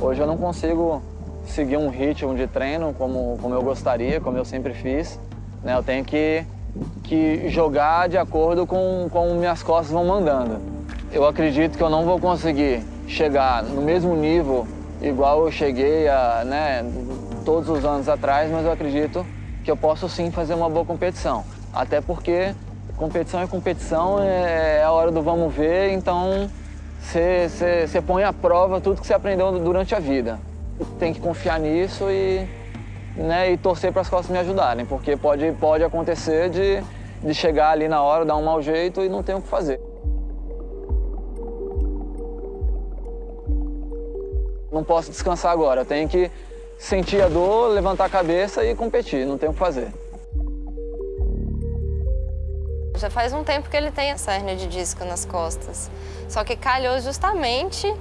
Hoje eu não consigo seguir um ritmo de treino como, como eu gostaria, como eu sempre fiz. Né? Eu tenho que, que jogar de acordo com como minhas costas vão mandando. Eu acredito que eu não vou conseguir chegar no mesmo nível igual eu cheguei a, né, todos os anos atrás, mas eu acredito que eu posso sim fazer uma boa competição. Até porque competição é competição, é, é a hora do vamos ver, então você põe à prova tudo que você aprendeu durante a vida. Tem que confiar nisso e, né, e torcer para as costas me ajudarem, porque pode, pode acontecer de, de chegar ali na hora, dar um mau jeito e não ter o que fazer. Não posso descansar agora, tenho que sentir a dor, levantar a cabeça e competir, não tenho o que fazer. Já faz um tempo que ele tem essa hernia de disco nas costas. Só que calhou justamente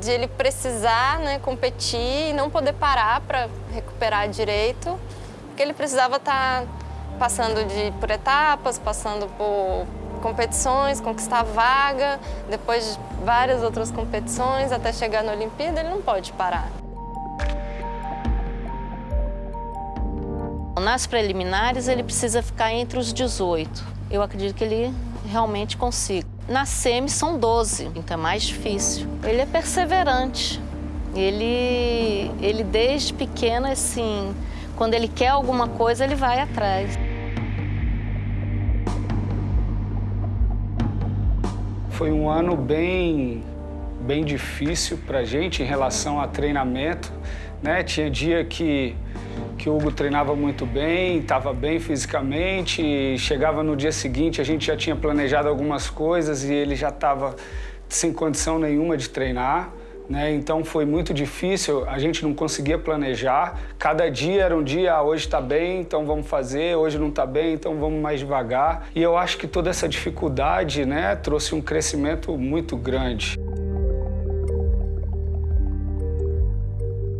de ele precisar né, competir e não poder parar para recuperar direito, porque ele precisava estar tá passando de, por etapas, passando por competições, conquistar vaga, depois de várias outras competições, até chegar na Olimpíada, ele não pode parar. Nas preliminares, ele precisa ficar entre os 18. Eu acredito que ele realmente consiga. Na semi são 12, então é mais difícil. Ele é perseverante. Ele, ele desde pequeno, assim, quando ele quer alguma coisa, ele vai atrás. Foi um ano bem, bem difícil para gente em relação a treinamento. Né? Tinha dia que, que o Hugo treinava muito bem, estava bem fisicamente, chegava no dia seguinte, a gente já tinha planejado algumas coisas e ele já estava sem condição nenhuma de treinar. Né? Então foi muito difícil, a gente não conseguia planejar. Cada dia era um dia, ah, hoje está bem, então vamos fazer, hoje não está bem, então vamos mais devagar. E eu acho que toda essa dificuldade né, trouxe um crescimento muito grande.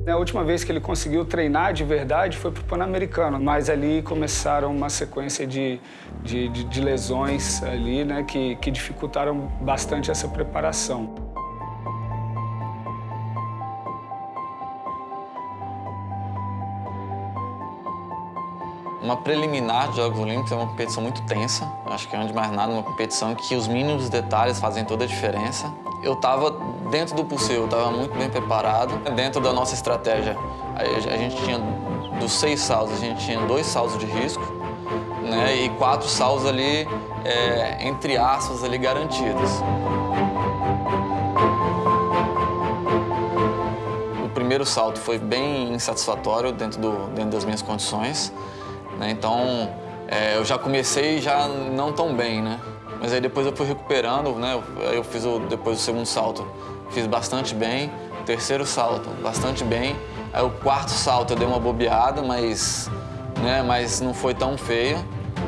A última vez que ele conseguiu treinar de verdade foi para o Pan-Americano, mas ali começaram uma sequência de, de, de, de lesões ali, né, que, que dificultaram bastante essa preparação. Uma preliminar de Jogos Olímpicos é uma competição muito tensa. Acho que, antes de mais nada, uma competição que os mínimos detalhes fazem toda a diferença. Eu estava dentro do possível, estava muito bem preparado. Dentro da nossa estratégia, a gente tinha, dos seis saltos, a gente tinha dois saltos de risco né, e quatro saltos ali, é, entre aspas, ali garantidos. O primeiro salto foi bem insatisfatório dentro, do, dentro das minhas condições. Né? Então, é, eu já comecei já não tão bem, né? Mas aí depois eu fui recuperando, né? Eu fiz o, depois o segundo salto, fiz bastante bem. O terceiro salto, bastante bem. Aí o quarto salto eu dei uma bobeada, mas, né, mas não foi tão feio.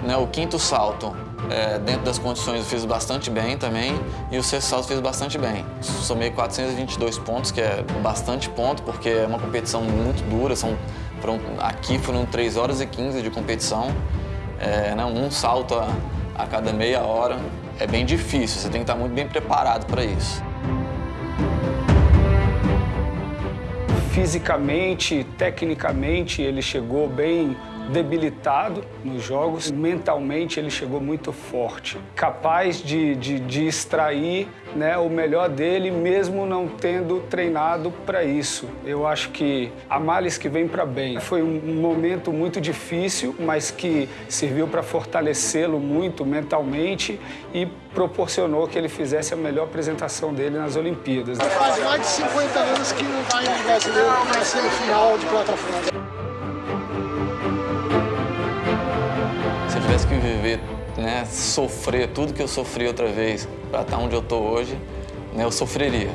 Né? O quinto salto, é, dentro das condições, eu fiz bastante bem também. E o sexto salto fiz bastante bem. Somei 422 pontos, que é bastante ponto, porque é uma competição muito dura. São, foram, aqui foram 3 horas e 15 de competição. É, né, um salto a, a cada meia hora. É bem difícil, você tem que estar muito bem preparado para isso. Fisicamente, tecnicamente, ele chegou bem debilitado nos jogos. Mentalmente, ele chegou muito forte, capaz de, de, de extrair né, o melhor dele, mesmo não tendo treinado para isso. Eu acho que a males que vem para bem. Foi um momento muito difícil, mas que serviu para fortalecê-lo muito mentalmente e proporcionou que ele fizesse a melhor apresentação dele nas Olimpíadas. Faz mais de 50 anos que não vai um brasileiro na semifinal de plataforma. Tivesse que viver, né, sofrer tudo que eu sofri outra vez para estar onde eu estou hoje, né, eu sofreria.